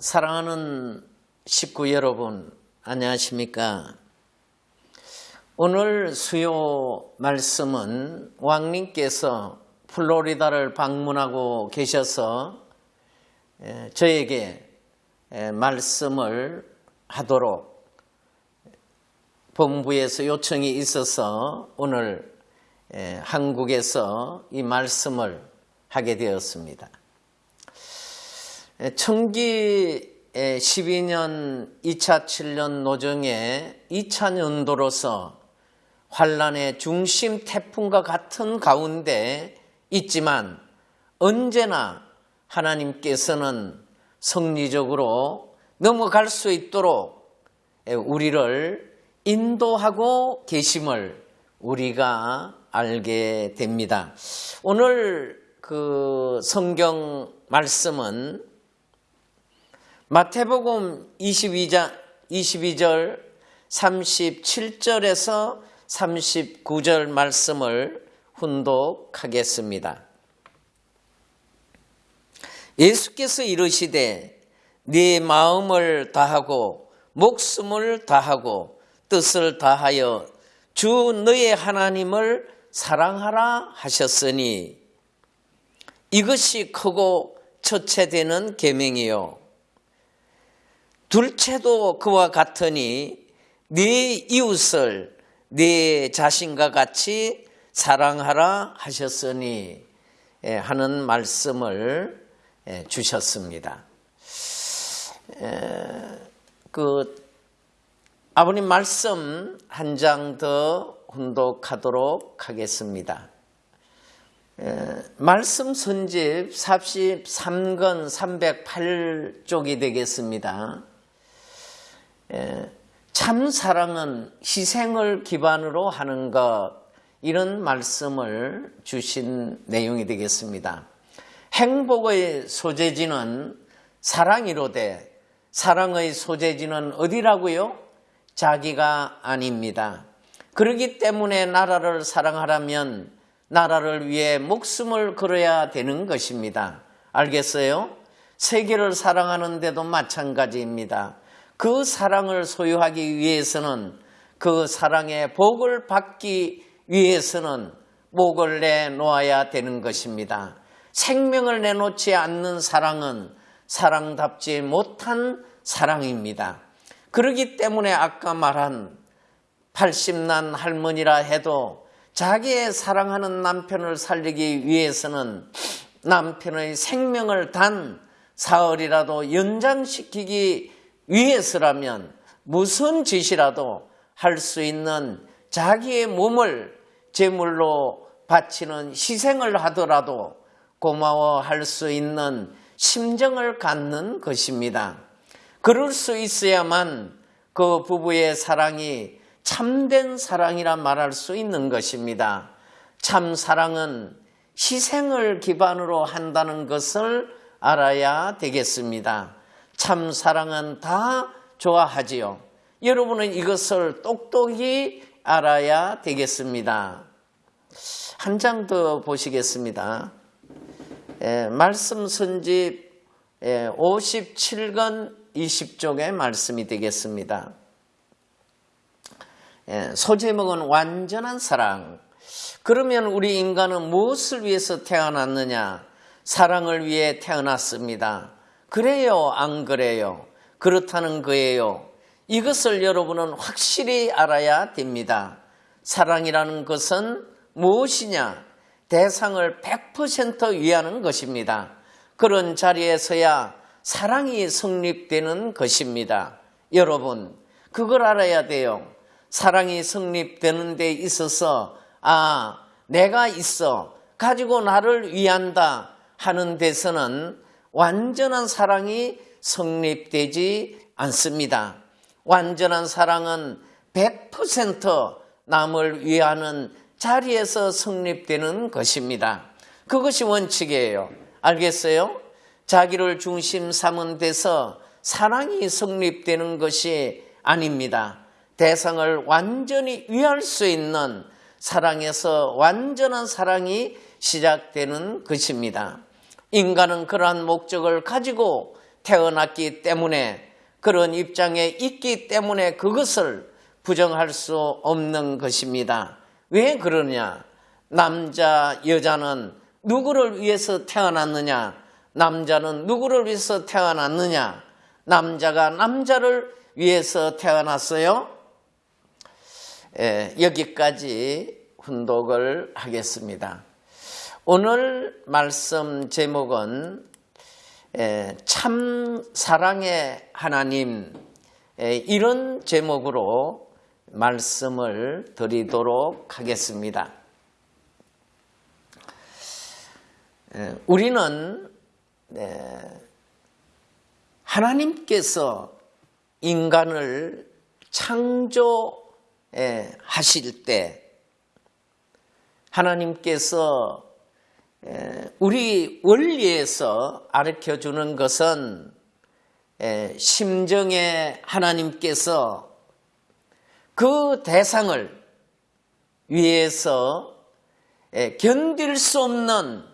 사랑하는 식구 여러분, 안녕하십니까? 오늘 수요 말씀은 왕님께서 플로리다를 방문하고 계셔서 에, 저에게 에, 말씀을 하도록 본부에서 요청이 있어서 오늘 에, 한국에서 이 말씀을 하게 되었습니다. 청기 12년 2차 7년 노정의 2차 년도로서 환란의 중심 태풍과 같은 가운데 있지만 언제나 하나님께서는 성리적으로 넘어갈 수 있도록 우리를 인도하고 계심을 우리가 알게 됩니다. 오늘 그 성경 말씀은 마태복음 22장 22절 37절에서 39절 말씀을 훈독하겠습니다. 예수께서 이르시되 네 마음을 다하고 목숨을 다하고 뜻을 다하여 주 너의 하나님을 사랑하라 하셨으니 이것이 크고 첫째 되는 계명이요 둘째도 그와 같으니 네 이웃을 네 자신과 같이 사랑하라 하셨으니 예, 하는 말씀을 예, 주셨습니다. 그 아버님 말씀 한 장더 훈독하도록 하겠습니다. 말씀 선집 43권 308쪽이 되겠습니다. 참 사랑은 희생을 기반으로 하는 것 이런 말씀을 주신 내용이 되겠습니다. 행복의 소재지는 사랑이로되 사랑의 소재지는 어디라고요? 자기가 아닙니다. 그러기 때문에 나라를 사랑하려면 나라를 위해 목숨을 걸어야 되는 것입니다. 알겠어요? 세계를 사랑하는데도 마찬가지입니다. 그 사랑을 소유하기 위해서는 그 사랑의 복을 받기 위해서는 목을 내놓아야 되는 것입니다. 생명을 내놓지 않는 사랑은 사랑답지 못한 사랑입니다. 그러기 때문에 아까 말한 80난 할머니라 해도 자기의 사랑하는 남편을 살리기 위해서는 남편의 생명을 단 사흘이라도 연장시키기 위해서라면 무슨 짓이라도 할 수 있는 자기의 몸을 제물로 바치는 희생을 하더라도 고마워할 수 있는 심정을 갖는 것입니다. 그럴 수 있어야만 그 부부의 사랑이 참된 사랑이라 말할 수 있는 것입니다. 참 사랑은 희생을 기반으로 한다는 것을 알아야 되겠습니다. 참 사랑은 다 좋아하지요. 여러분은 이것을 똑똑히 알아야 되겠습니다. 한 장 더 보시겠습니다. 에, 말씀 선집 57권 20쪽의 말씀이 되겠습니다. 에, 소제목은 완전한 사랑. 그러면 우리 인간은 무엇을 위해서 태어났느냐? 사랑을 위해 태어났습니다. 그래요, 안 그래요? 그렇다는 거예요. 이것을 여러분은 확실히 알아야 됩니다. 사랑이라는 것은 무엇이냐? 대상을 100% 위하는 것입니다. 그런 자리에서야 사랑이 성립되는 것입니다. 여러분, 그걸 알아야 돼요. 사랑이 성립되는 데 있어서, 아, 내가 있어. 가지고 나를 위한다 하는 데서는 완전한 사랑이 성립되지 않습니다. 완전한 사랑은 100% 남을 위하는 자리에서 성립되는 것입니다. 그것이 원칙이에요. 알겠어요? 자기를 중심 삼은 데서 사랑이 성립되는 것이 아닙니다. 대상을 완전히 위할 수 있는 사랑에서 완전한 사랑이 시작되는 것입니다. 인간은 그러한 목적을 가지고 태어났기 때문에 그런 입장에 있기 때문에 그것을 부정할 수 없는 것입니다. 왜 그러냐? 남자, 여자는 누구를 위해서 태어났느냐? 남자는 누구를 위해서 태어났느냐? 남자가 남자를 위해서 태어났어요? 예, 여기까지 훈독을 하겠습니다. 오늘 말씀 제목은 예, 참 사랑의 하나님 예, 이런 제목으로 말씀을 드리도록 하겠습니다. 예, 우리는 하나님께서 인간을 창조하실 때 하나님께서 우리 원리에서 가르쳐 주는 것은 심정의 하나님께서 그 대상을 위해서 견딜 수 없는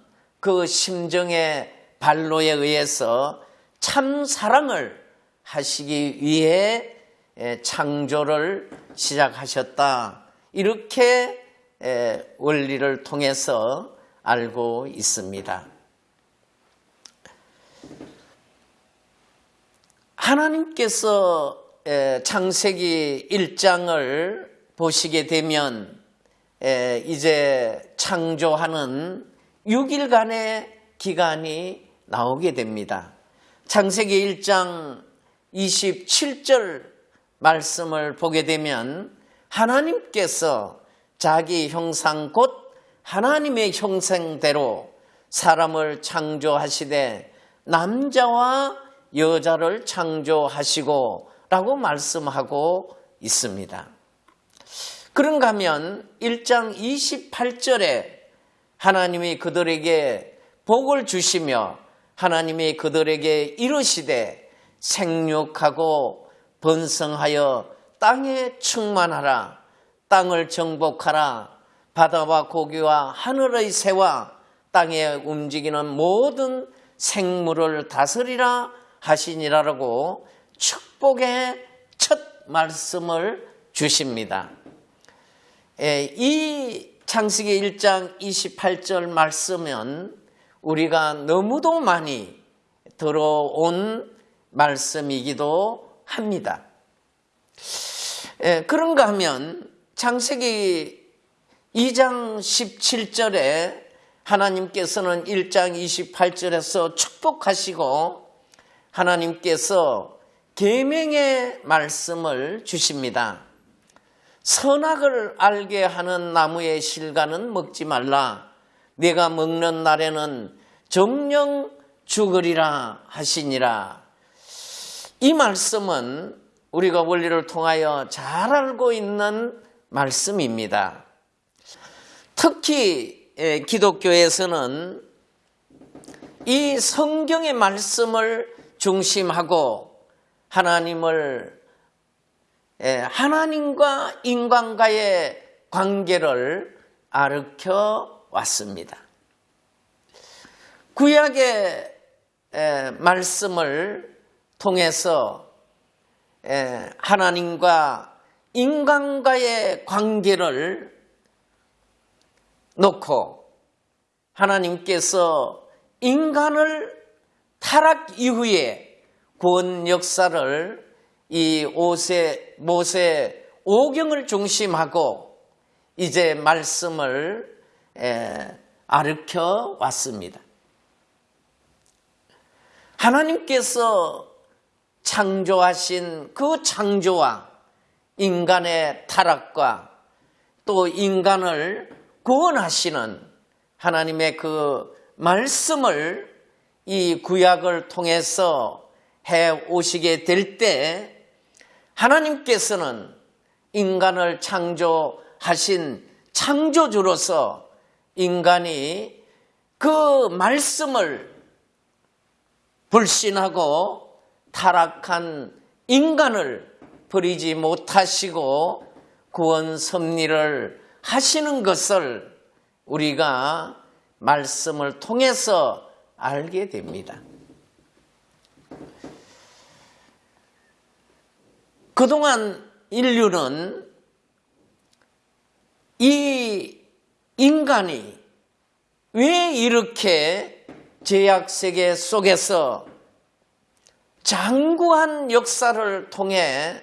그 심정의 발로에 의해서 참 사랑을 하시기 위해 창조를 시작하셨다. 이렇게 원리를 통해서 알고 있습니다. 하나님께서 창세기 1장을 보시게 되면 이제 창조하는 6일간의 기간이 나오게 됩니다. 창세기 1장 27절 말씀을 보게 되면 하나님께서 자기 형상 곧 하나님의 형상대로 사람을 창조하시되 남자와 여자를 창조하시고 라고 말씀하고 있습니다. 그런가 하면 1장 28절에 하나님이 그들에게 복을 주시며 하나님이 그들에게 이르시되 생육하고 번성하여 땅에 충만하라 땅을 정복하라 바다와 고기와 하늘의 새와 땅에 움직이는 모든 생물을 다스리라 하시니라라고 축복의 첫 말씀을 주십니다. 예, 이 창세기 1장 28절 말씀은 우리가 너무도 많이 들어온 말씀이기도 합니다. 예, 그런가 하면 창세기 2장 17절에 하나님께서는 1장 28절에서 축복하시고 하나님께서 계명의 말씀을 주십니다. 선악을 알게 하는 나무의 실과는 먹지 말라. 내가 먹는 날에는 정령 죽으리라 하시니라. 이 말씀은 우리가 원리를 통하여 잘 알고 있는 말씀입니다. 특히 기독교에서는 이 성경의 말씀을 중심하고 하나님을 하나님과 인간과의 관계를 아르켜 왔습니다. 구약의 말씀을 통해서 하나님과 인간과의 관계를 놓고 하나님께서 인간을 타락 이후에 구원 역사를 이 오세, 모세 오경을 중심하고 이제 말씀을 아르켜 왔습니다. 하나님께서 창조하신 그 창조와 인간의 타락과 또 인간을 구원하시는 하나님의 그 말씀을 이 구약을 통해서 해 오시게 될 때 하나님께서는 인간을 창조하신 창조주로서 인간이 그 말씀을 불신하고 타락한 인간을 버리지 못하시고 구원 섭리를 하시는 것을 우리가 말씀을 통해서 알게 됩니다. 그동안 인류는 이 인간이 왜 이렇게 제약 세계 속에서 장구한 역사를 통해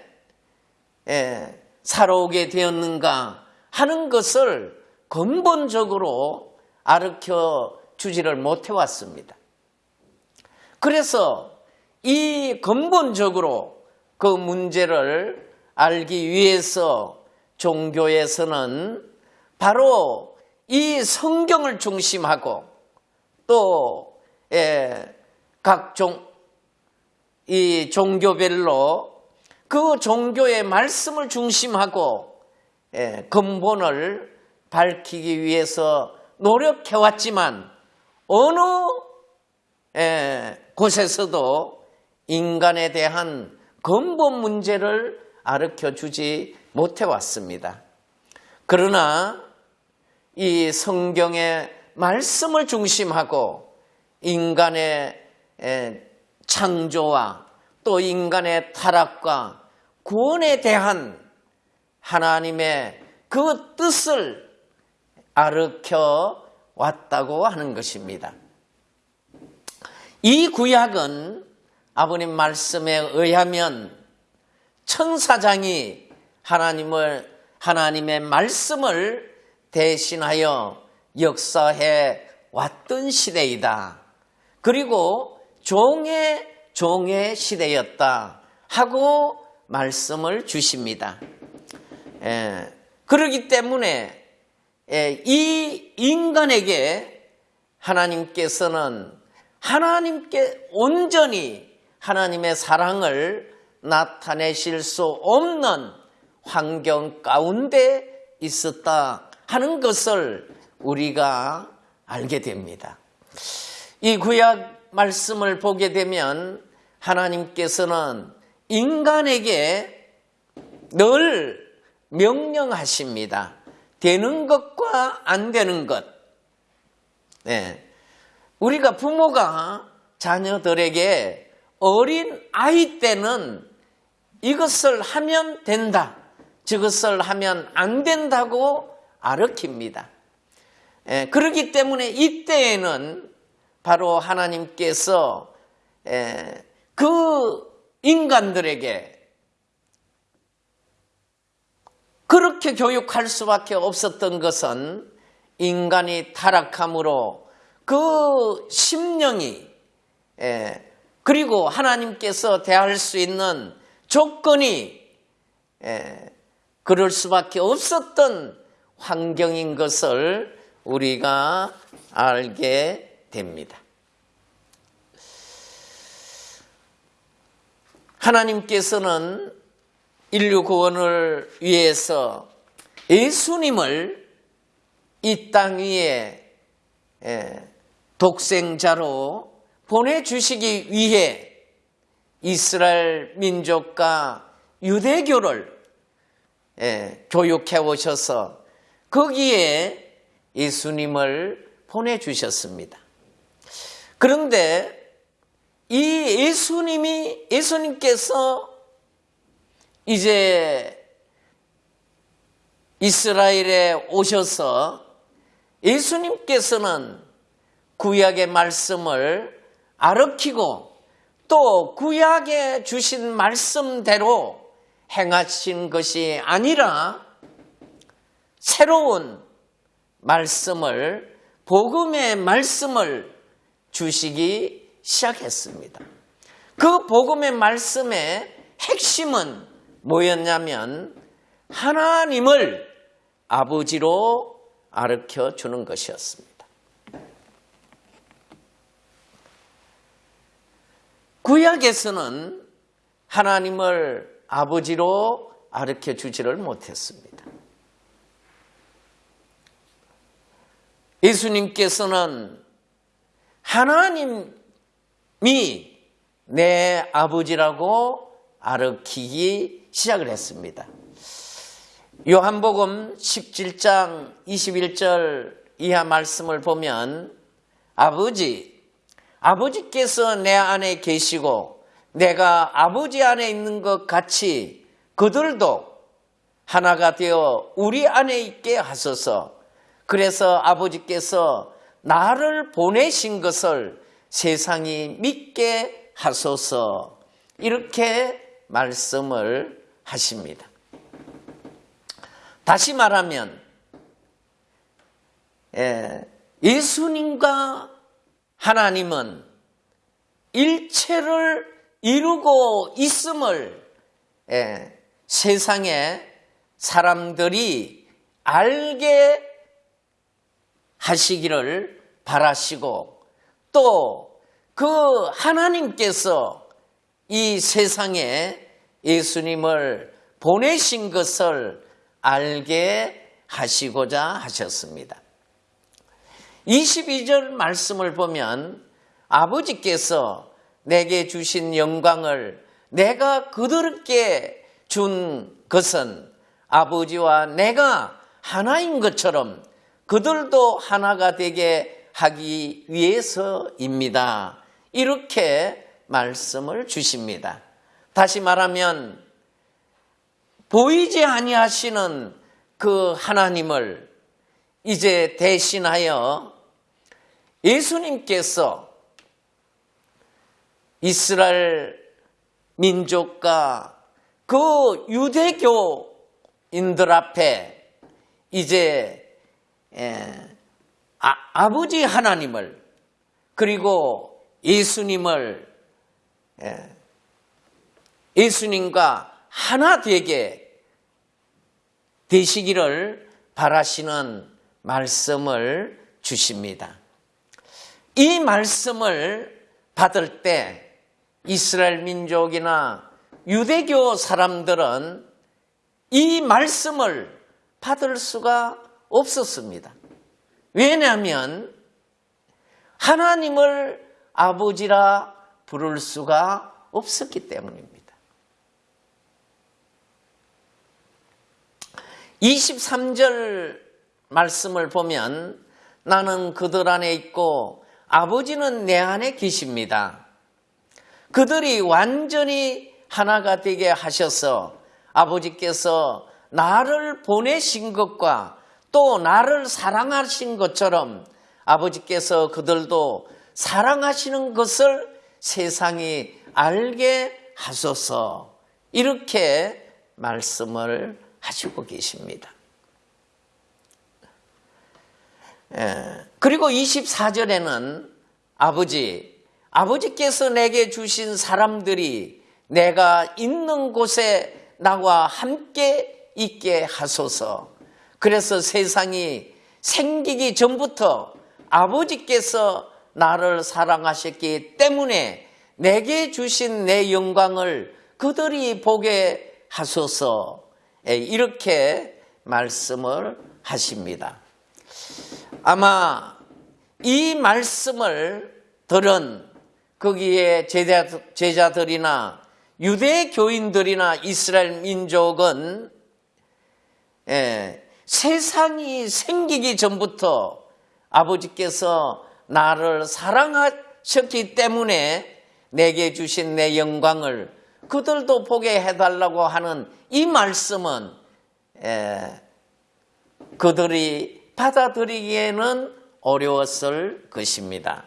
예, 살아오게 되었는가 하는 것을 근본적으로 아르켜 주지를 못해 왔습니다. 그래서 이 근본적으로 그 문제를 알기 위해서 종교에서는 바로 이 성경을 중심하고 또 예, 각종 이 종교별로 그 종교의 말씀을 중심하고 예, 근본을 밝히기 위해서 노력해왔지만 어느 예, 곳에서도 인간에 대한 근본 문제를 아르켜 주지 못해왔습니다. 그러나 이 성경의 말씀을 중심하고 인간의 창조와 또 인간의 타락과 구원에 대한 하나님의 그 뜻을 아르켜 왔다고 하는 것입니다. 이 구약은 아버님 말씀에 의하면 천사장이 하나님을 하나님의 말씀을 대신하여 역사해 왔던 시대이다. 그리고 종의 종의 시대였다 하고 말씀을 주십니다. 예, 그러기 때문에 예, 이 인간에게 하나님께서는 하나님께 온전히 하나님의 사랑을 나타내실 수 없는 환경 가운데 있었다 하는 것을 우리가 알게 됩니다. 이 구약 말씀을 보게 되면 하나님께서는 인간에게 늘 명령하십니다. 되는 것과 안 되는 것. 네. 우리가 부모가 자녀들에게 어린 아이 때는 이것을 하면 된다. 저것을 하면 안 된다고 아르킵니다. 예, 그렇기 때문에 이때에는 바로 하나님께서 예, 그 인간들에게 그렇게 교육할 수밖에 없었던 것은 인간이 타락함으로 그 심령이 예, 그리고 하나님께서 대할 수 있는 조건이 예, 그럴 수밖에 없었던 환경인 것을 우리가 알게 됩니다. 하나님께서는 인류 구원을 위해서 예수님을 이 땅 위에 예, 독생자로 보내주시기 위해 이스라엘 민족과 유대교를 예, 교육해 오셔서 거기에 예수님을 보내주셨습니다. 그런데 이 예수님이, 예수님께서 이제 이스라엘에 오셔서 예수님께서는 구약의 말씀을 아르키고 또 구약에 주신 말씀대로 행하신 것이 아니라 새로운 말씀을 복음의 말씀을 주시기 시작했습니다. 그 복음의 말씀의 핵심은 뭐였냐면 하나님을 아버지로 아르켜 주는 것이었습니다. 구약에서는 하나님을 아버지로 아르켜 주지를 못했습니다. 예수님께서는 하나님이 내 아버지라고 아르키기 시작을 했습니다. 요한복음 17장 21절 이하 말씀을 보면 아버지, 아버지께서 내 안에 계시고 내가 아버지 안에 있는 것 같이 그들도 하나가 되어 우리 안에 있게 하소서. 그래서 아버지께서 나를 보내신 것을 세상이 믿게 하소서. 이렇게 말씀을 하십니다. 다시 말하면 예, 예수님과 하나님은 일체를 이루고 있음을 예, 세상에 사람들이 알게 하시기를 바라시고 또 그 하나님께서 이 세상에 예수님을 보내신 것을 알게 하시고자 하셨습니다. 22절 말씀을 보면 아버지께서 내게 주신 영광을 내가 그들께 준 것은 아버지와 내가 하나인 것처럼 그들도 하나가 되게 하기 위해서입니다. 이렇게 말씀을 주십니다. 다시 말하면 보이지 아니하시는 그 하나님을 이제 대신하여 예수님께서 이스라엘 민족과 그 유대교인들 앞에 이제 아, 버지 하나님을 그리고 예수님을 예수님과 하나 되게 되시기를 바라시는 말씀을 주십니다. 이 말씀을 받을 때 이스라엘 민족이나 유대교 사람들은 이 말씀을 받을 수가 없었습니다. 왜냐하면 하나님을 아버지라 부를 수가 없었기 때문입니다. 23절 말씀을 보면 나는 그들 안에 있고 아버지는 내 안에 계십니다. 그들이 완전히 하나가 되게 하셔서 아버지께서 나를 보내신 것과 또 나를 사랑하신 것처럼 아버지께서 그들도 사랑하시는 것을 세상이 알게 하소서 이렇게 말씀을 하시고 계십니다. 예, 그리고 24절에는 아버지, 아버지께서 내게 주신 사람들이 내가 있는 곳에 나와 함께 있게 하소서. 그래서 세상이 생기기 전부터 아버지께서 나를 사랑하셨기 때문에 내게 주신 내 영광을 그들이 보게 하소서. 예, 이렇게 말씀을 하십니다. 아마 이 말씀을 들은 거기에 제자, 제자들이나 유대 교인들이나 이스라엘 민족은 예, 세상이 생기기 전부터 아버지께서 나를 사랑하셨기 때문에 내게 주신 내 영광을 그들도 보게 해달라고 하는 이 말씀은 예, 그들이 받아들이기에는 어려웠을 것입니다.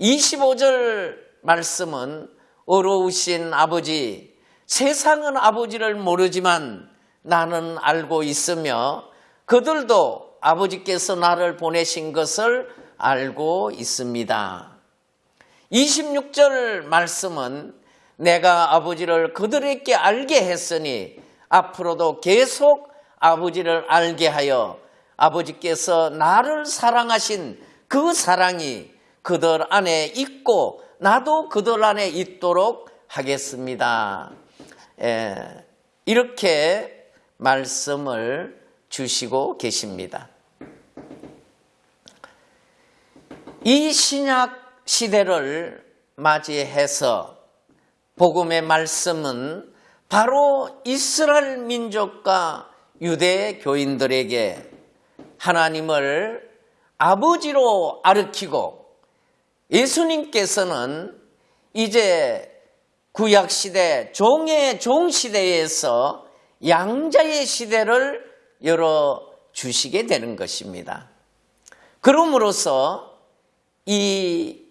25절 말씀은 어려우신 아버지, 세상은 아버지를 모르지만 나는 알고 있으며 그들도 아버지께서 나를 보내신 것을 알고 있습니다. 26절 말씀은 내가 아버지를 그들에게 알게 했으니 앞으로도 계속 아버지를 알게 하여 아버지께서 나를 사랑하신 그 사랑이 그들 안에 있고 나도 그들 안에 있도록 하겠습니다. 예, 이렇게 말씀을 주시고 계십니다. 이 신약 시대를 맞이해서 복음의 말씀은 바로 이스라엘 민족과 유대 교인들에게 하나님을 아버지로 아르키고 예수님께서는 이제 구약 시대 종의 종 시대에서 양자의 시대를 열어 주시게 되는 것입니다. 그럼으로써 이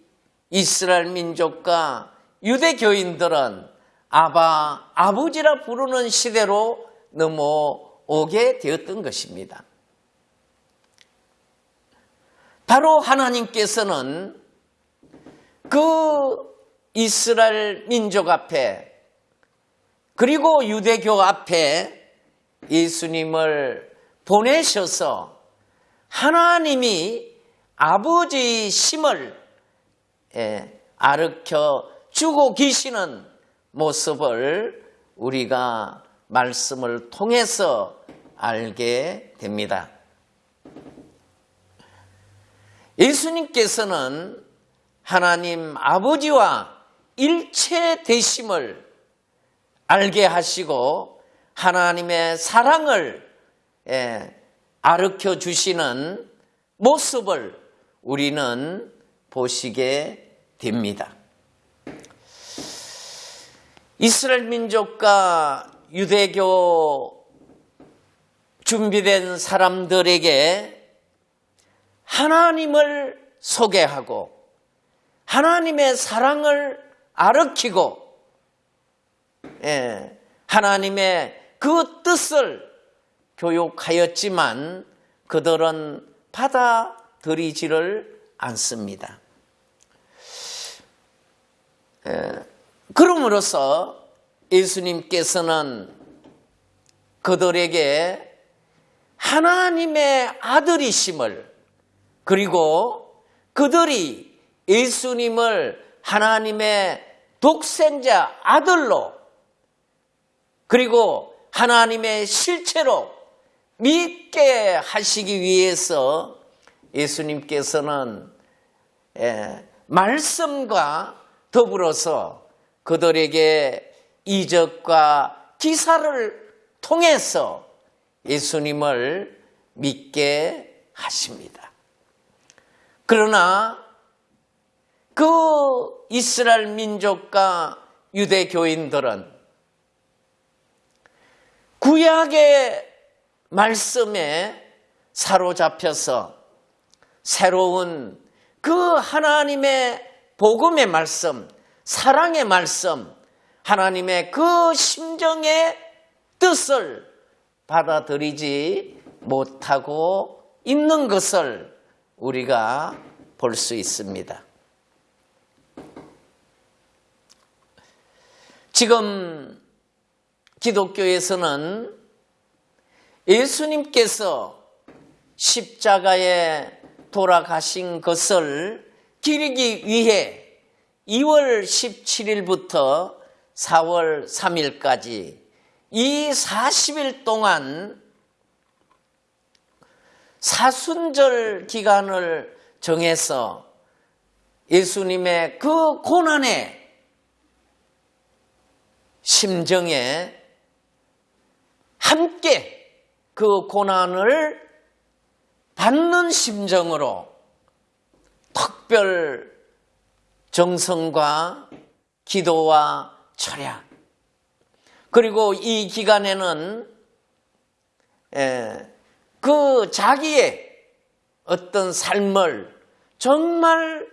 이스라엘 민족과 유대교인들은 아바, 아버지라 부르는 시대로 넘어오게 되었던 것입니다. 바로 하나님께서는 그 이스라엘 민족 앞에 그리고 유대교 앞에 예수님을 보내셔서 하나님이 아버지 심을 아르켜 주고 계시는 모습을 우리가 말씀을 통해서 알게 됩니다. 예수님께서는 하나님 아버지와 일체 되심을 알게 하시고 하나님의 사랑을 아르켜 주시는 모습을 우리는 보시게 됩니다. 이스라엘 민족과 유대교 준비된 사람들에게 하나님을 소개하고 하나님의 사랑을 아르키고 예, 하나님의 그 뜻을 교육하였지만 그들은 받아들이지를 않습니다. 예, 그럼으로써 예수님께서는 그들에게 하나님의 아들이심을 그리고 그들이 예수님을 하나님의 독생자 아들로 그리고 하나님의 실체로 믿게 하시기 위해서 예수님께서는 예, 말씀과 더불어서 그들에게 이적과 기사를 통해서 예수님을 믿게 하십니다. 그러나 그 이스라엘 민족과 유대교인들은 구약의 말씀에 사로잡혀서 새로운 그 하나님의 복음의 말씀, 사랑의 말씀, 하나님의 그 심정의 뜻을 받아들이지 못하고 있는 것을 우리가 볼 수 있습니다. 지금 기독교에서는 예수님께서 십자가에 돌아가신 것을 기리기 위해 2월 17일부터 4월 3일까지 이 40일 동안 사순절 기간을 정해서 예수님의 그 고난의 심정에 함께 그 고난을 받는 심정으로 특별 정성과 기도와 철야 그리고 이 기간에는 그 자기의 어떤 삶을 정말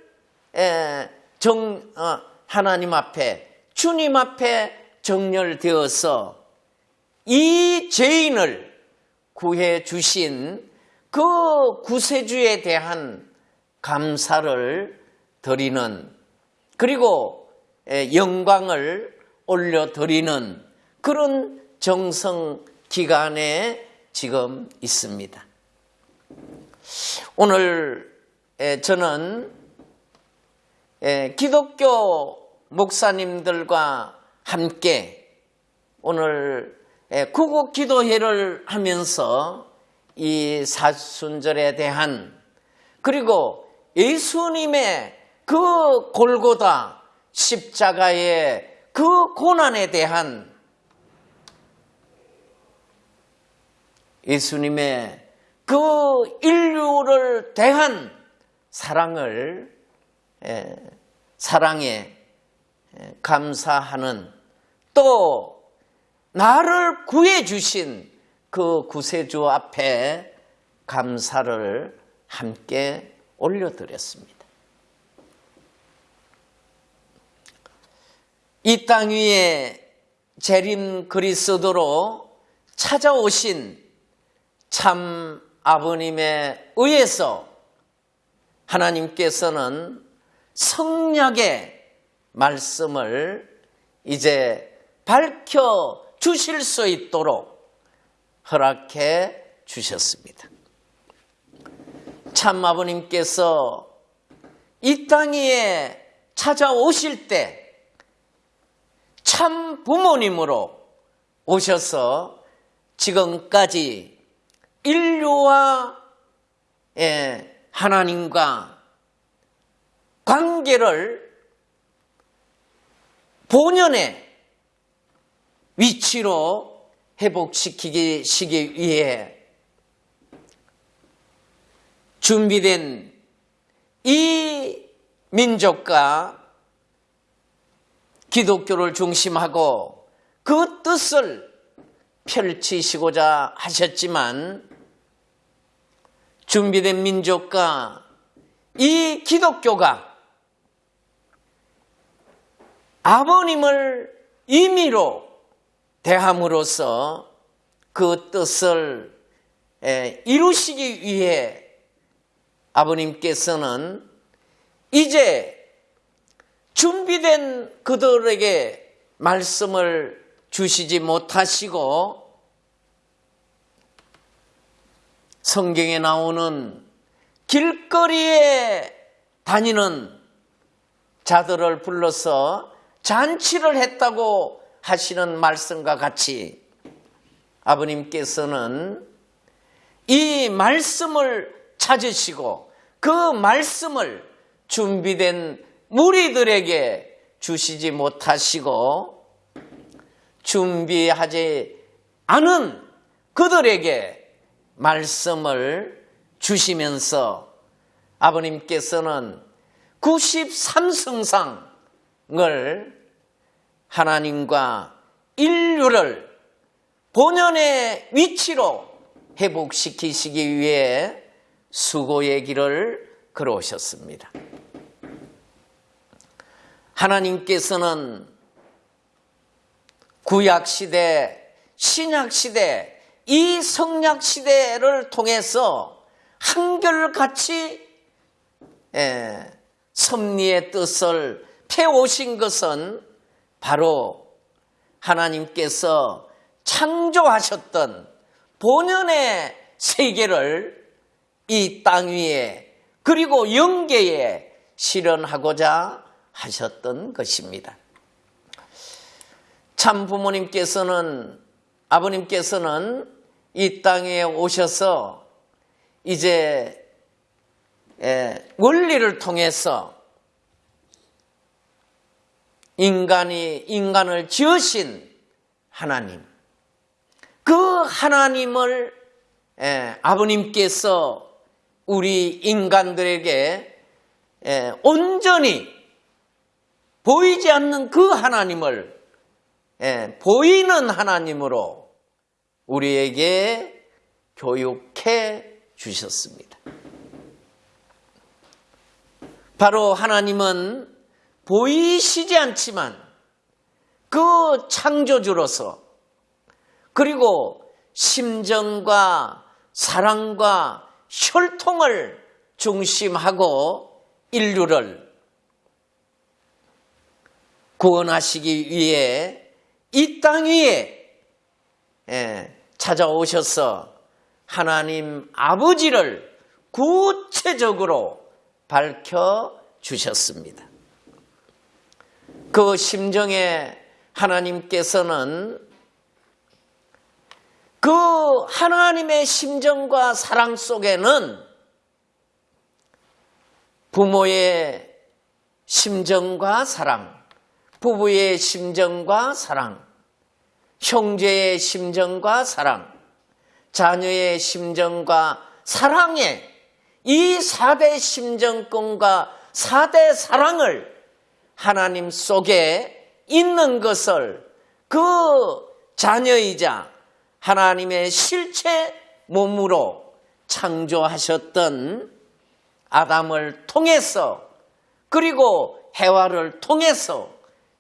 정 어, 하나님 앞에 주님 앞에 정렬되어서 이 죄인을 구해 주신 그 구세주에 대한 감사를 드리는 그리고 영광을 올려드리는 그런 정성 기간에 지금 있습니다. 오늘 저는 기독교 목사님들과 함께 오늘 구국 기도회를 하면서 이 사순절에 대한 그리고 예수님의 그 골고다 십자가의 그 고난에 대한 예수님의 그 인류를 대한 사랑을 사랑에 감사하는 또 나를 구해 주신 그 구세주 앞에 감사를 함께 올려드렸습니다. 이 땅 위에 재림 그리스도로 찾아오신 참 아버님에 의해서 하나님께서는 성약의 말씀을 이제 밝혀 주실 수 있도록 허락해 주셨습니다. 참 아버님께서 이 땅에 찾아오실 때 참 부모님으로 오셔서 지금까지 인류와 예, 하나님과 관계를 본연의 위치로 회복시키기 위해 준비된 이 민족과 기독교를 중심하고 그 뜻을 펼치시고자 하셨지만 준비된 민족과 이 기독교가 아버님을 임의로 대함으로써 그 뜻을 이루시기 위해 아버님께서는 이제 준비된 그들에게 말씀을 주시지 못하시고 성경에 나오는 길거리에 다니는 자들을 불러서 잔치를 했다고 하시는 말씀과 같이 아버님께서는 이 말씀을 찾으시고 그 말씀을 준비된 무리들에게 주시지 못하시고 준비하지 않은 그들에게 말씀을 주시면서 아버님께서는 93승상을 하나님과 인류를 본연의 위치로 회복시키시기 위해 수고의 길을 걸어오셨습니다. 하나님께서는 구약시대, 신약시대, 이 성약시대를 통해서 한결같이 예, 섭리의 뜻을 펴오신 것은 바로 하나님께서 창조하셨던 본연의 세계를 이 땅 위에 그리고 영계에 실현하고자 하셨던 것입니다. 참 부모님께서는 아버님께서는 이 땅에 오셔서 이제 원리를 통해서 인간이 인간을 지으신 하나님 그 하나님을 아버님께서 우리 인간들에게 온전히 보이지 않는 그 하나님을 예, 보이는 하나님으로 우리에게 교육해 주셨습니다. 바로 하나님은 보이시지 않지만 그 창조주로서 그리고 심정과 사랑과 혈통을 중심하고 인류를 구원하시기 위해 이 땅 위에 예, 찾아오셔서 하나님 아버지를 구체적으로 밝혀 주셨습니다. 그 심정에 하나님께서는 그 하나님의 심정과 사랑 속에는 부모의 심정과 사랑, 부부의 심정과 사랑, 형제의 심정과 사랑, 자녀의 심정과 사랑의 이 4대 심정권과 4대 사랑을 하나님 속에 있는 것을 그 자녀이자 하나님의 실체 몸으로 창조하셨던 아담을 통해서 그리고 해와를 통해서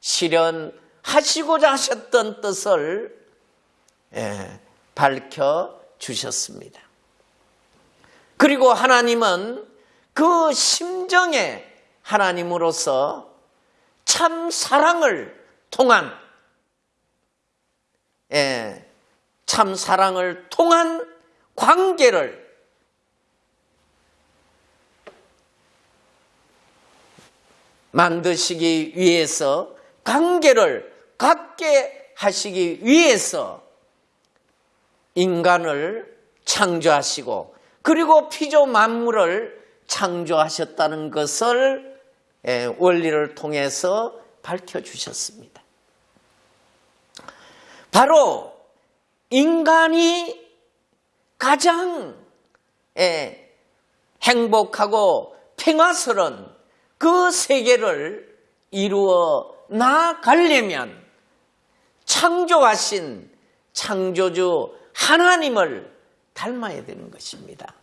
실현하시고자 하셨던 뜻을 예, 밝혀 주셨습니다. 그리고 하나님은 그 심정에 하나님으로서 참 사랑을 통한 예, 참 사랑을 통한 관계를 만드시기 위해서 관계를 갖게 하시기 위해서 인간을 창조하시고 그리고 피조 만물을 창조하셨다는 것을 예, 원리를 통해서 밝혀주셨습니다. 바로 인간이 가장 예, 행복하고 평화스러운 그 세계를 이루어 나가려면 창조하신 창조주 하나님을 닮아야 되는 것입니다.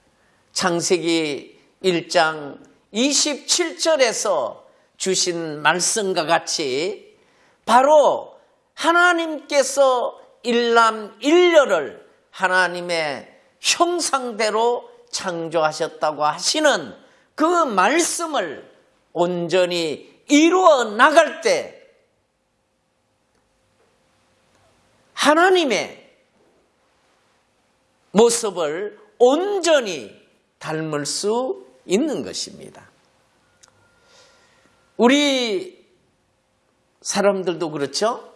창세기 1장 27절에서 주신 말씀과 같이 바로 하나님께서 일남일녀를 하나님의 형상대로 창조하셨다고 하시는 그 말씀을 온전히 이루어 나갈 때 하나님의 모습을 온전히 닮을 수 있는 것입니다. 우리 사람들도 그렇죠?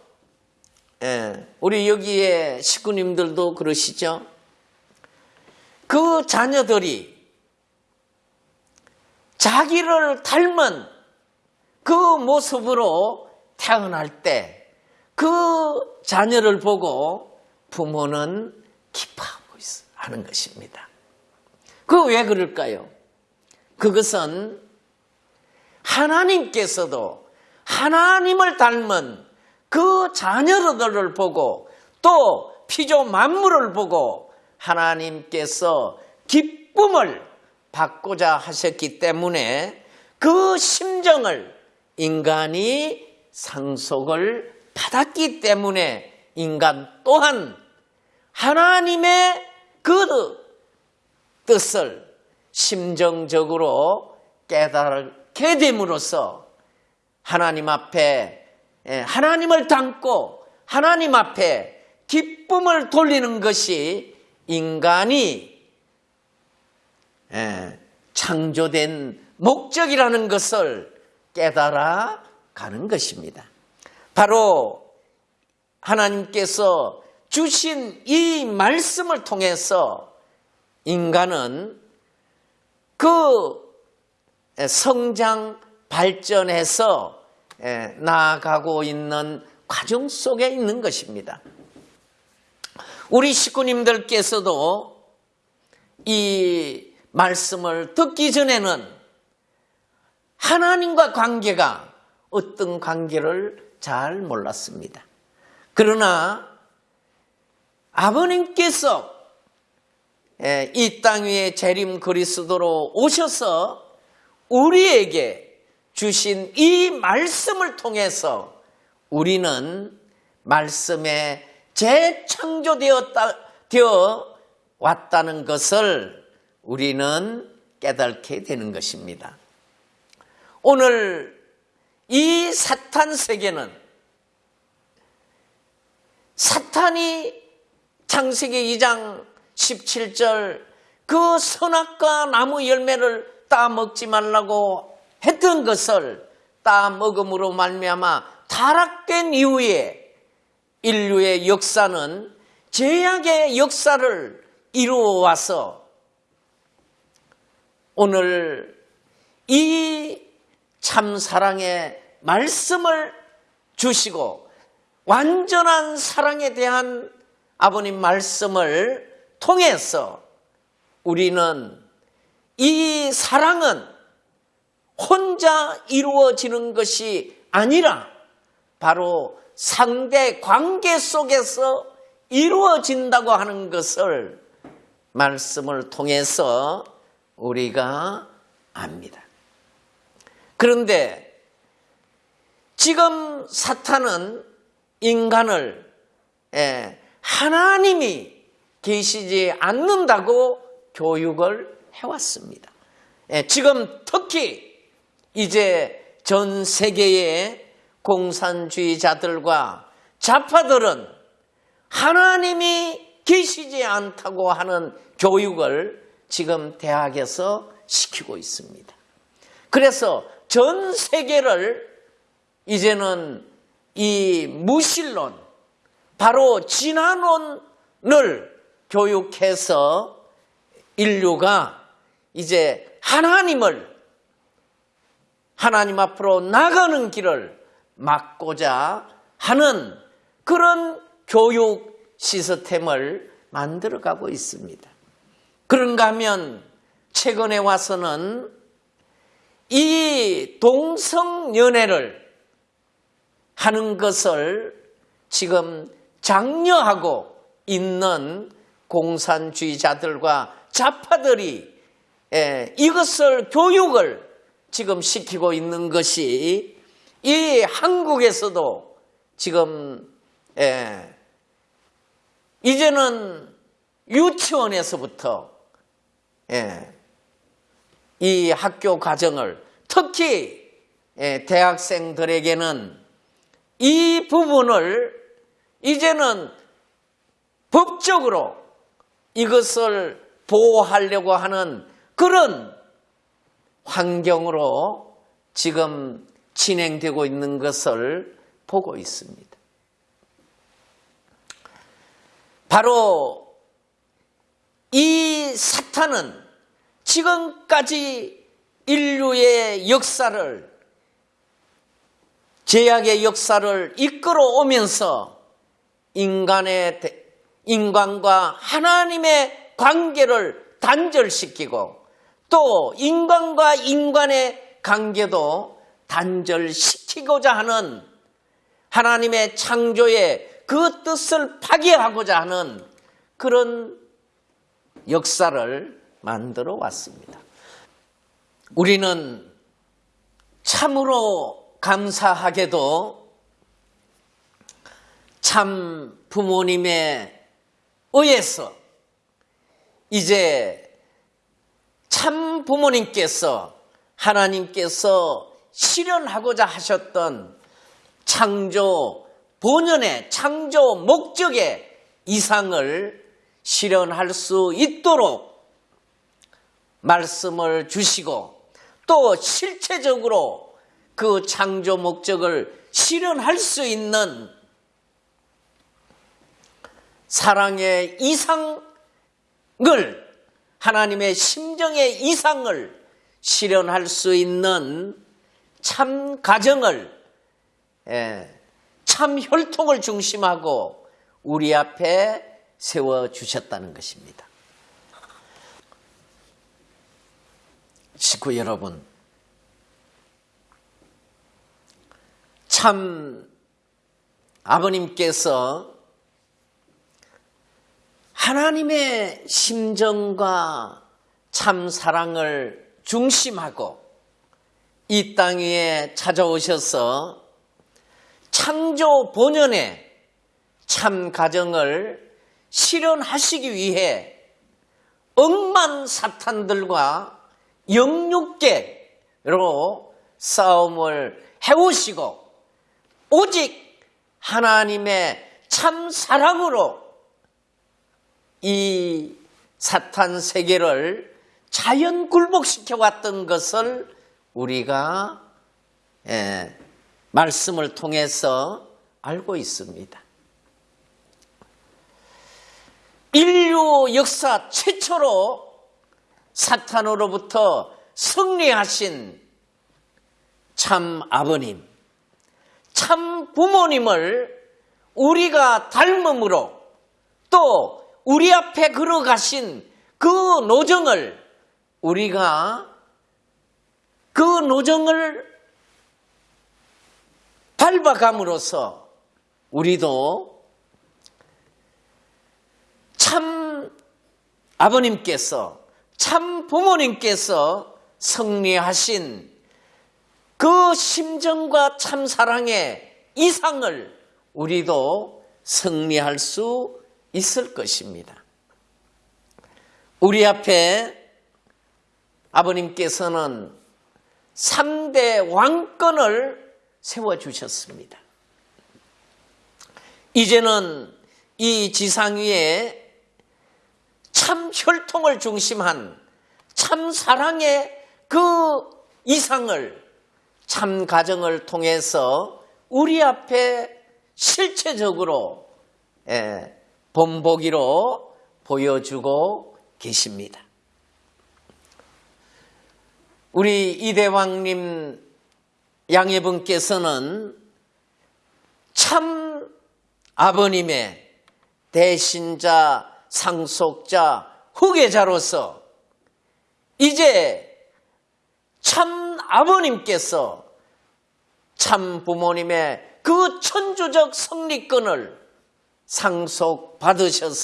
예, 우리 여기에 식구님들도 그러시죠? 그 자녀들이 자기를 닮은 그 모습으로 태어날 때 그 자녀를 보고 부모는 기뻐하고 있어 하는 것입니다. 그 왜 그럴까요? 그것은 하나님께서도 하나님을 닮은 그 자녀들을 보고 또 피조 만물을 보고 하나님께서 기쁨을 받고자 하셨기 때문에 그 심정을 인간이 상속을 받았기 때문에 인간 또한 하나님의 그 뜻을 심정적으로 깨달게 됨으로써 하나님 앞에 예, 하나님을 닮고 하나님 앞에 기쁨을 돌리는 것이 인간이 예, 창조된 목적이라는 것을 깨달아 가는 것입니다. 바로 하나님께서 주신 이 말씀을 통해서 인간은 그 성장 발전해서 나아가고 있는 과정 속에 있는 것입니다. 우리 식구님들께서도 이 말씀을 듣기 전에는 하나님과 관계가 어떤 관계를 잘 몰랐습니다. 그러나 아버님께서 이 땅 위에 재림 그리스도로 오셔서 우리에게 주신 이 말씀을 통해서 우리는 말씀에 재창조되었다, 되어 왔다는 것을 우리는 깨닫게 되는 것입니다. 오늘 이 사탄 세계는 사탄이 창세기 2장 17절 그 선악과 나무 열매를 따먹지 말라고 했던 것을 따먹음으로 말미암아 타락된 이후에 인류의 역사는 제약의 역사를 이루어 와서 오늘 이 참사랑의 말씀을 주시고 완전한 사랑에 대한 아버님 말씀을 통해서 우리는 이 사랑은 혼자 이루어지는 것이 아니라 바로 상대 관계 속에서 이루어진다고 하는 것을 말씀을 통해서 우리가 압니다. 그런데 지금 사탄은 인간을 예, 하나님이 계시지 않는다고 교육을 해왔습니다. 예, 지금 특히 이제 전 세계의 공산주의자들과 좌파들은 하나님이 계시지 않다고 하는 교육을 지금 대학에서 시키고 있습니다. 그래서 전 세계를 이제는 이 무신론, 바로 진화론을 교육해서 인류가 이제 하나님을 하나님 앞으로 나가는 길을 막고자 하는 그런 교육 시스템을 만들어가고 있습니다. 그런가 하면 최근에 와서는 이 동성연애를 하는 것을 지금 장려하고 있는 공산주의자들과 좌파들이 이것을 교육을 지금 시키고 있는 것이 이 한국에서도 지금 이제는 유치원에서부터 이 학교 과정을 특히 대학생들에게는 이 부분을 이제는 법적으로 이것을 보호하려고 하는 그런 환경으로 지금 진행되고 있는 것을 보고 있습니다. 바로 이 사탄은 지금까지 인류의 역사를 제약의 역사를 이끌어 오면서 인간의 인간과 하나님의 관계를 단절시키고 또 인간과 인간의 관계도 단절시키고자 하는 하나님의 창조의 그 뜻을 파괴하고자 하는 그런 역사를 만들어 왔습니다. 우리는 참으로 감사하게도 참 부모님에 의해서 이제 참 부모님께서 하나님께서 실현하고자 하셨던 창조 본연의 창조 목적의 이상을 실현할 수 있도록 말씀을 주시고 또 실체적으로 그 창조 목적을 실현할 수 있는 사랑의 이상을 하나님의 심정의 이상을 실현할 수 있는 참 가정을 예, 참 혈통을 중심하고 우리 앞에 세워 주셨다는 것입니다. 식구 여러분, 참 아버님께서 하나님의 심정과 참 사랑을 중심하고 이 땅 위에 찾아오셔서 창조 본연의 참 가정을 실현하시기 위해 억만 사탄들과 영육계로 싸움을 해오시고 오직 하나님의 참 사랑으로 이 사탄 세계를 자연 굴복시켜 왔던 것을 우리가 예, 말씀을 통해서 알고 있습니다. 인류 역사 최초로 사탄으로부터 승리하신 참 아버님, 참 부모님을 우리가 닮음으로 또 우리 앞에 걸어가신 그 노정을 우리가 그 노정을 밟아감으로써 우리도 참 아버님께서 참 부모님께서 승리하신 그 심정과 참 사랑의 이상을 우리도 승리할 수 있을 것입니다. 우리 앞에 아버님께서는 3대 왕권을 세워주셨습니다. 이제는 이 지상 위에 참 혈통을 중심한 참 사랑의 그 이상을 참 가정을 통해서 우리 앞에 실체적으로 예, 본보기로 보여주고 계십니다. 우리 이대왕님 양해분께서는 참 아버님의 대신자, 상속자, 후계자로서 이제 참 아버님께서 참 부모님의 그 천주적 성리권을 상속받으셔서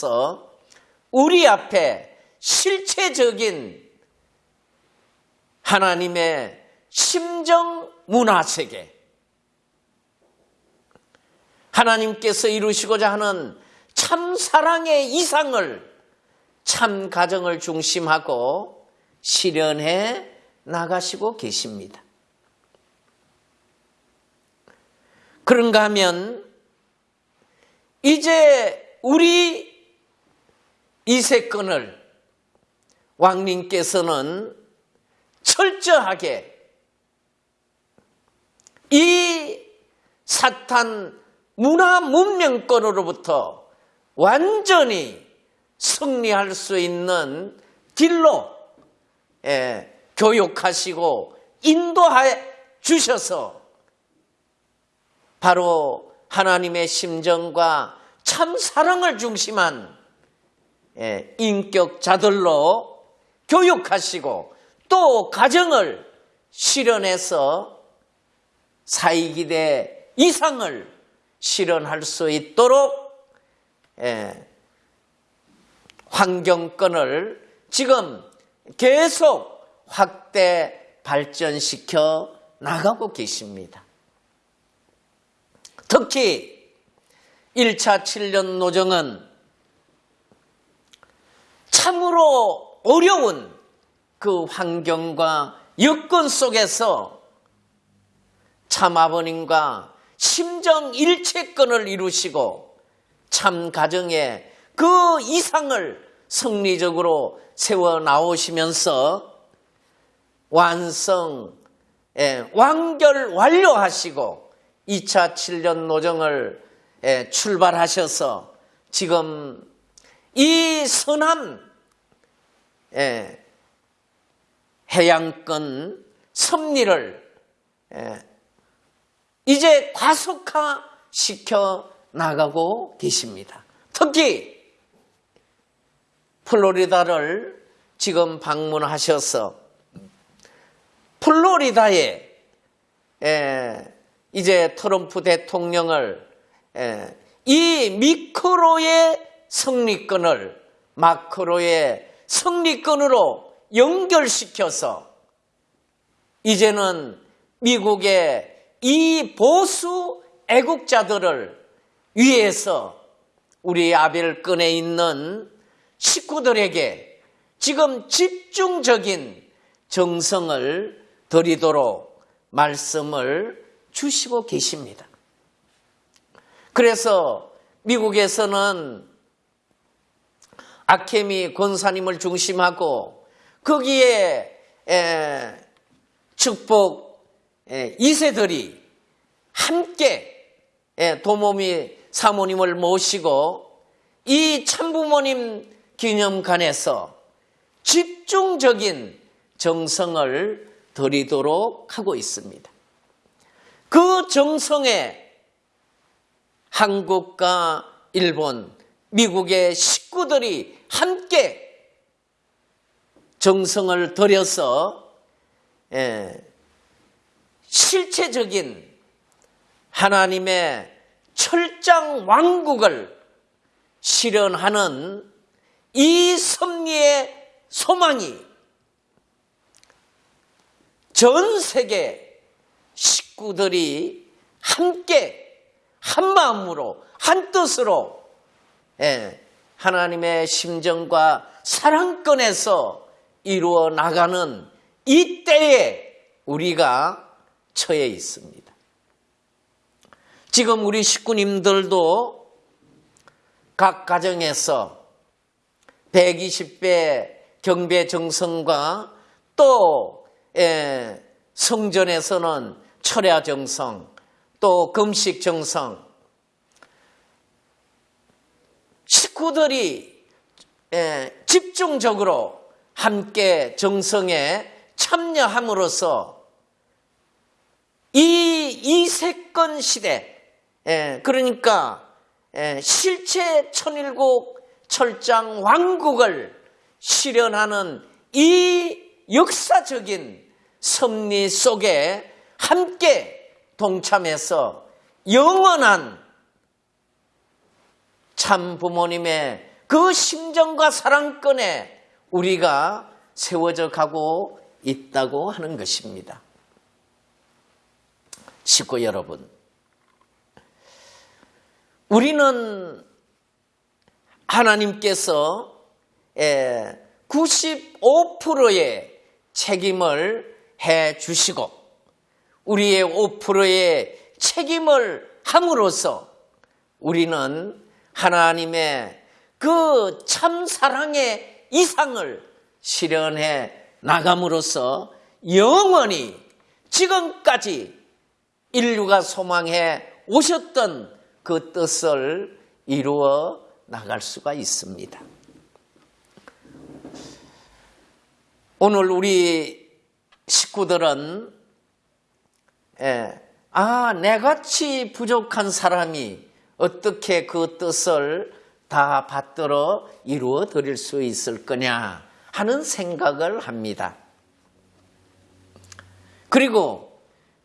우리 앞에 실체적인 하나님의 심정 문화 세계, 하나님께서 이루시고자 하는 참 사랑의 이상을 참 가정을 중심하고 실현해 나가시고 계십니다. 그런가 하면 이제 우리 이세권을 왕님께서는 철저하게 이 사탄 문화 문명권으로부터 완전히 승리할 수 있는 길로 예, 교육하시고 인도해 주셔서 바로 하나님의 심정과 참 사랑을 중심한 예, 인격자들로 교육하시고 또 가정을 실현해서 사이기대 이상을 실현할 수 있도록 예, 환경권을 지금 계속 확대 발전시켜 나가고 계십니다. 특히 1차 7년 노정은 참으로 어려운 그 환경과 여건 속에서 참 아버님과 심정 일체권을 이루시고 참 가정의 그 이상을 성리적으로 세워 나오시면서 완성, 예, 완결 완료하시고 2차 7년 노정을 예, 출발하셔서 지금 이 선한 예, 해양권 섭리를 이제 과속화 시켜 나가고 계십니다. 특히 플로리다를 지금 방문하셔서 플로리다에 이제 트럼프 대통령을 이 미크로의 승리권을 마크로의 승리권으로 연결시켜서 이제는 미국의 이 보수 애국자들을 위해서 우리 아벨권에 있는 식구들에게 지금 집중적인 정성을 드리도록 말씀을 주시고 계십니다. 그래서 미국에서는 아케미 권사님을 중심하고 거기에 축복 이세들이 함께 도모미 사모님을 모시고 이 참부모님 기념관에서 집중적인 정성을 드리도록 하고 있습니다. 그 정성에 한국과 일본, 미국의 식구들이 함께 정성을 들여서 예, 실체적인 하나님의 철장 왕국을 실현하는 이 섭리의 소망이 전 세계 식구들이 함께 한 마음으로 한 뜻으로 예, 하나님의 심정과 사랑권에서 이루어 나가는 이 때에 우리가 처해 있습니다. 지금 우리 식구님들도 각 가정에서 120배 경배 정성과 또 예, 성전에서는 철야 정성, 또 금식 정성, 식구들이 예, 집중적으로 함께 정성에 참여함으로써 이 이세권 시대, 예, 그러니까 예, 실체 천일국 철장 왕국을 실현하는 이 역사적인 섭리 속에 함께 동참해서 영원한 참 부모님의 그 심정과 사랑권에 우리가 세워져 가고 있다고 하는 것입니다. 식구 여러분, 우리는 하나님께서 95%의 책임을 해 주시고 우리의 5%의 책임을 함으로써 우리는 하나님의 그 참 사랑의 이상을 실현해 나감으로써 영원히 지금까지 인류가 소망해 오셨던 그 뜻을 이루어 나갈 수가 있습니다. 오늘 우리 식구들은 예, 아 내같이 부족한 사람이 어떻게 그 뜻을 다 받들어 이루어 드릴 수 있을 거냐 하는 생각을 합니다. 그리고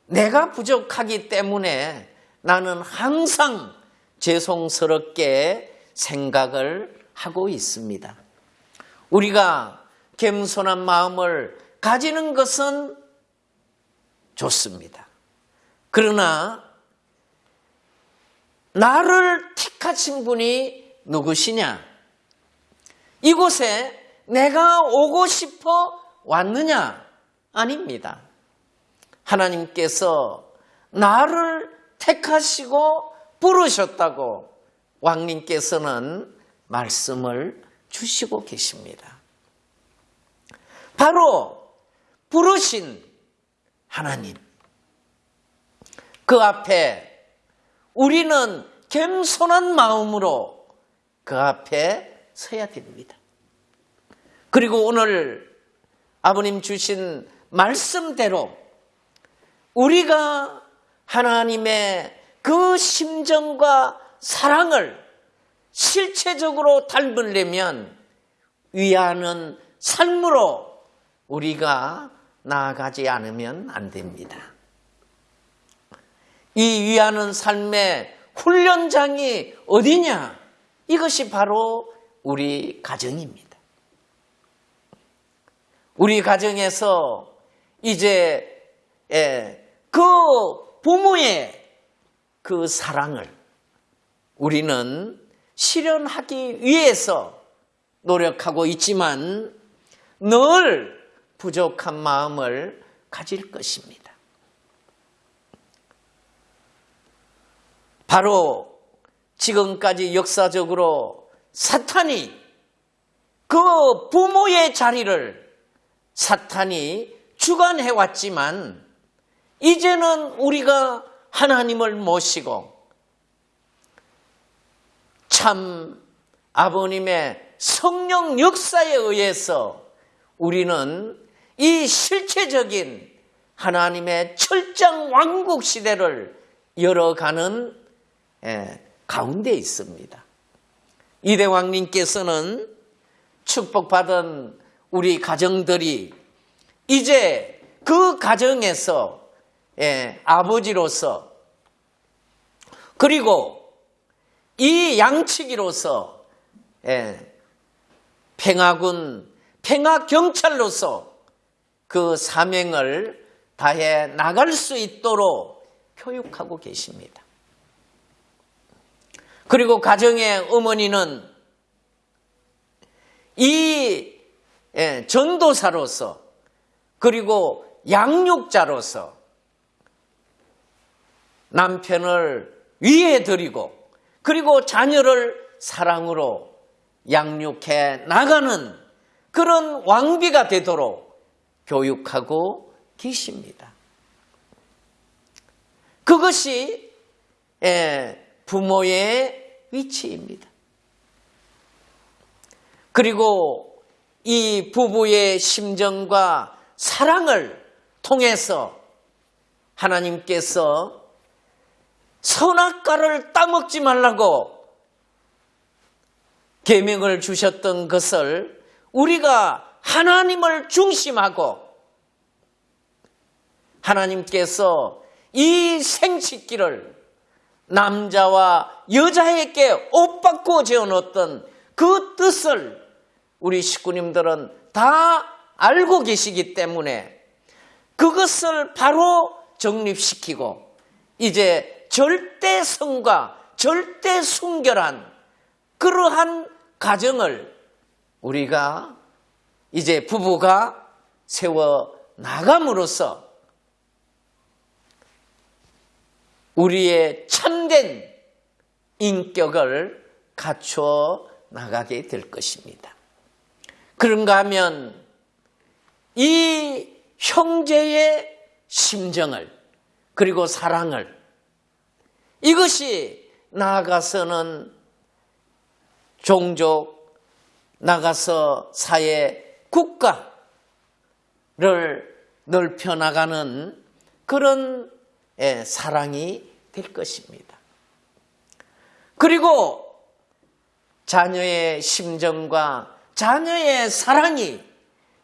내가 부족하기 때문에 나는 항상 죄송스럽게 생각을 하고 있습니다. 우리가 겸손한 마음을 가지는 것은 좋습니다. 그러나 나를 택하신 분이 누구시냐? 이곳에 내가 오고 싶어 왔느냐? 아닙니다. 하나님께서 나를 택하시고 부르셨다고 왕님께서는 말씀을 주시고 계십니다. 바로 부르신 하나님. 그 앞에 우리는 겸손한 마음으로 그 앞에 서야 됩니다. 그리고 오늘 아버님 주신 말씀대로 우리가 하나님의 그 심정과 사랑을 실체적으로 닮으려면 위하는 삶으로 우리가 나아가지 않으면 안 됩니다. 이 위하는 삶의 훈련장이 어디냐? 이것이 바로 우리 가정입니다. 우리 가정에서 이제 그 부모의 그 사랑을 우리는 실현하기 위해서 노력하고 있지만 늘 부족한 마음을 가질 것입니다. 바로 지금까지 역사적으로 사탄이 그 부모의 자리를 사탄이 주관해 왔지만 이제는 우리가 하나님을 모시고 참 아버님의 성령 역사에 의해서 우리는 이 실체적인 하나님의 철장 왕국 시대를 열어가는 예, 가운데 있습니다. 이대왕님께서는 축복받은 우리 가정들이 이제 그 가정에서 예, 아버지로서 그리고 이 양치기로서 예, 평화군, 평화경찰로서 그 사명을 다해 나갈 수 있도록 교육하고 계십니다. 그리고 가정의 어머니는 이 예, 전도사로서 그리고 양육자로서 남편을 위해 드리고 그리고 자녀를 사랑으로 양육해 나가는 그런 왕비가 되도록 교육하고 계십니다. 그것이 예, 부모의 위치입니다. 그리고 이 부부의 심정과 사랑을 통해서 하나님께서 선악과를 따먹지 말라고 계명을 주셨던 것을 우리가 하나님을 중심하고 하나님께서 이 생식기를 남자와 여자에게 옷 바꾸어 재어놓았던 그 뜻을 우리 식구님들은 다 알고 계시기 때문에 그것을 바로 정립시키고 이제 절대 성과 절대 순결한 그러한 가정을 우리가 이제 부부가 세워 나감으로써 우리의 참된 인격을 갖추어 나가게 될 것입니다. 그런가 하면 이 형제의 심정을 그리고 사랑을 이것이 나아가서는 종족 나가서 사회 국가를 넓혀 나가는 그런 예, 사랑이 될 것입니다. 그리고 자녀의 심정과 자녀의 사랑이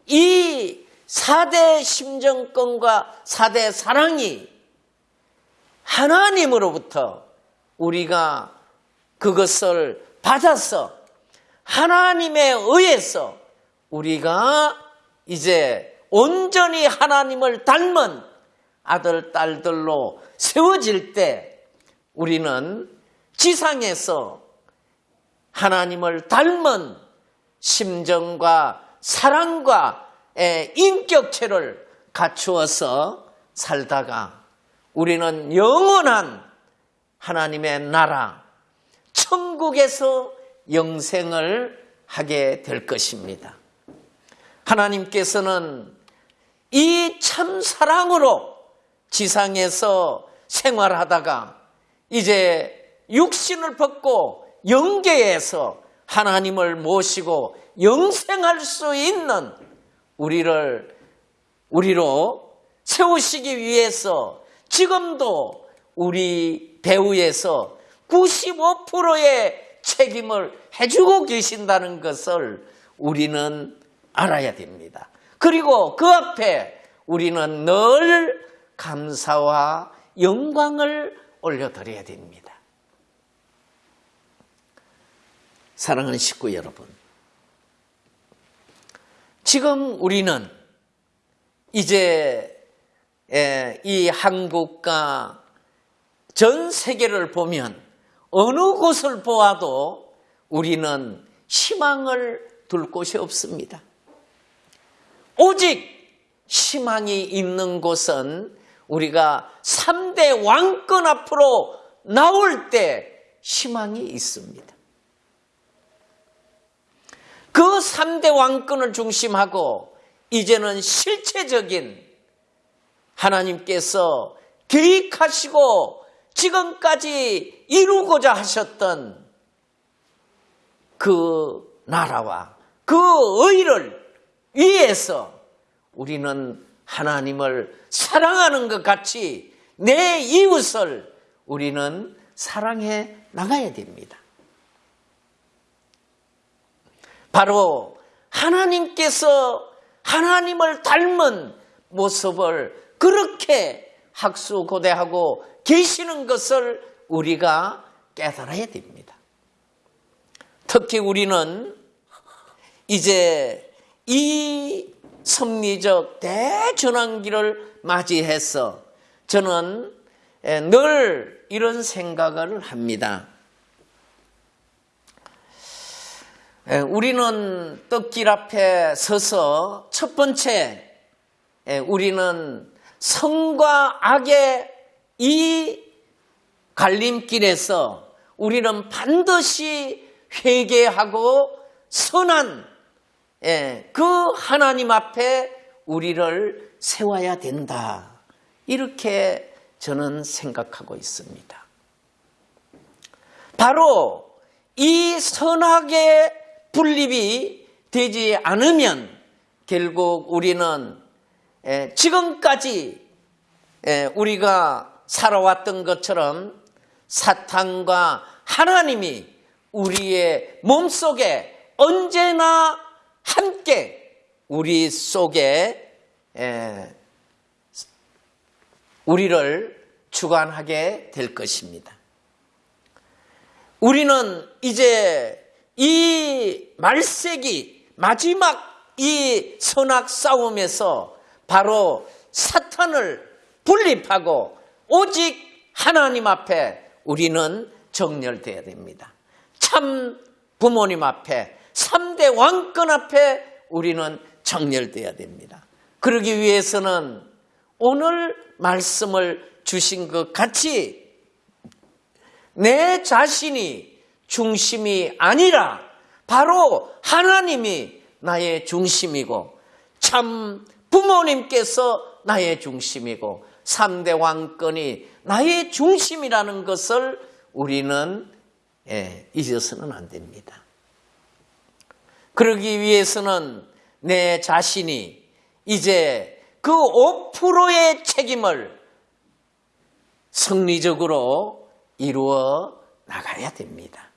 이 4대 심정권과 4대 사랑이 하나님으로부터 우리가 그것을 받아서 하나님에 의해서 우리가 이제 온전히 하나님을 닮은 아들, 딸들로 세워질 때 우리는 지상에서 하나님을 닮은 심정과 사랑과 인격체를 갖추어서 살다가 우리는 영원한 하나님의 나라, 천국에서 영생을 하게 될 것입니다. 하나님께서는 이 참 사랑으로 지상에서 생활하다가 이제 육신을 벗고 영계에서 하나님을 모시고 영생할 수 있는 우리를 우리로 세우시기 위해서 지금도 우리 배후에서 95%의 책임을 해주고 계신다는 것을 우리는 알아야 됩니다. 그리고 그 앞에 우리는 늘 감사와 영광을 올려드려야 됩니다. 사랑하는 식구 여러분, 지금 우리는 이제 이 한국과 전 세계를 보면 어느 곳을 보아도 우리는 희망을 둘 곳이 없습니다. 오직 희망이 있는 곳은 우리가 3대 왕권 앞으로 나올 때 희망이 있습니다. 그 3대 왕권을 중심하고 이제는 실체적인 하나님께서 계획하시고 지금까지 이루고자 하셨던 그 나라와 그 의를 위해서 우리는 하나님을 사랑하는 것 같이 내 이웃을 우리는 사랑해 나가야 됩니다. 바로 하나님께서 하나님을 닮은 모습을 그렇게 학수고대하고 계시는 것을 우리가 깨달아야 됩니다. 특히 우리는 이제 이 섭리적 대전환기를 맞이해서 저는 늘 이런 생각을 합니다. 우리는 떡길 앞에 서서 첫 번째 우리는 성과 악의 이 갈림길에서 우리는 반드시 회개하고 선한 그 하나님 앞에 우리를 세워야 된다. 이렇게 저는 생각하고 있습니다. 바로 이 선악의 분립이 되지 않으면 결국 우리는 지금까지 우리가 살아왔던 것처럼 사탄과 하나님이 우리의 몸속에 언제나 함께 우리 속에 우리를 주관하게 될 것입니다. 우리는 이제 이 말세기 마지막 이 선악 싸움에서 바로 사탄을 분립하고 오직 하나님 앞에 우리는 정렬되어야 됩니다. 참 부모님 앞에 3대 왕권 앞에 우리는 정렬되어야 됩니다. 그러기 위해서는 오늘 말씀을 주신 것 같이 내 자신이 중심이 아니라 바로 하나님이 나의 중심이고 참 부모님께서 나의 중심이고 3대 왕권이 나의 중심이라는 것을 우리는 예, 잊어서는 안 됩니다. 그러기 위해서는 내 자신이 이제 그 5%의 책임을 성리적으로 이루어 나가야 됩니다.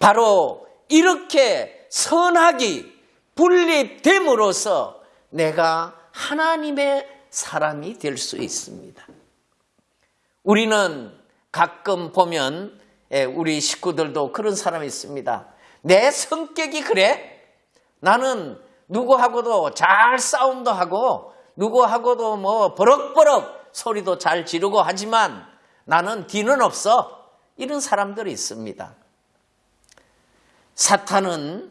바로 이렇게 선악이 분립됨으로써 내가 하나님의 사람이 될 수 있습니다. 우리는 가끔 보면 예, 우리 식구들도 그런 사람이 있습니다. 내 성격이 그래? 나는 누구하고도 잘 싸움도 하고 누구하고도 뭐 버럭버럭 소리도 잘 지르고 하지만 나는 뒤는 없어. 이런 사람들이 있습니다. 사탄은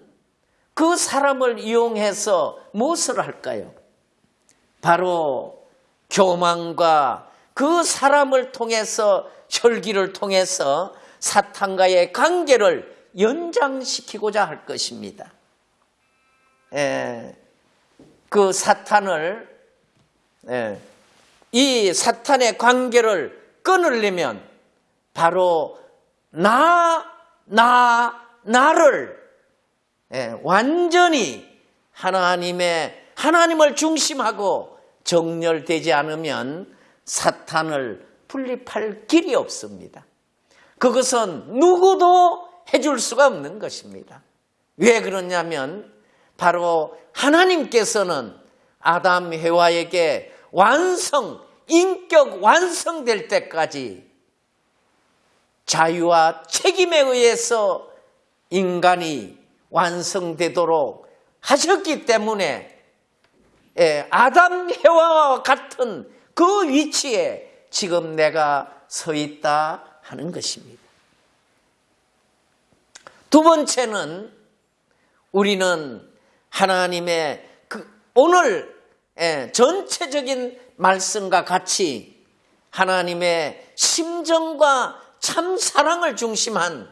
그 사람을 이용해서 무엇을 할까요? 바로 교만과 그 사람을 통해서 혈기를 통해서 사탄과의 관계를 연장시키고자 할 것입니다. 예, 그 사탄을 예, 이 사탄의 관계를 끊으려면 바로 나, 나, 나를 예, 완전히 하나님의 하나님을 중심하고 정렬되지 않으면 사탄을 분립할 길이 없습니다. 그것은 누구도 해줄 수가 없는 것입니다. 왜 그러냐면 바로 하나님께서는 아담 해와에게 완성, 인격 완성될 때까지 자유와 책임에 의해서 인간이 완성되도록 하셨기 때문에 예, 아담 해와와 같은 그 위치에 지금 내가 서 있다 하는 것입니다. 두 번째는 우리는 하나님의 그 오늘 예, 전체적인 말씀과 같이 하나님의 심정과 참 사랑을 중심한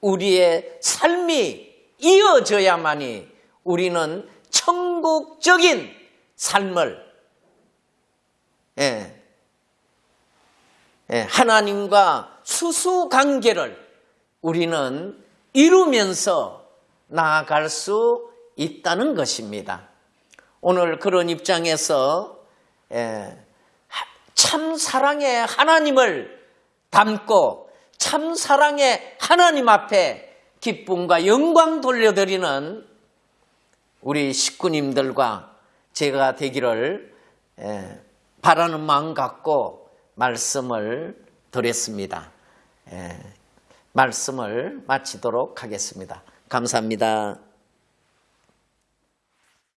우리의 삶이 이어져야만이 우리는 천국적인 삶을 예, 예, 하나님과 수수 관계를 우리는 이루면서 나아갈 수 있다는 것입니다. 오늘 그런 입장에서 예, 참 사랑의 하나님을 담고 참 사랑의 하나님 앞에 기쁨과 영광 돌려드리는 우리 식구님들과 제가 되기를 바라는 마음 갖고 말씀을 드렸습니다. 예, 말씀을 마치도록 하겠습니다. 감사합니다.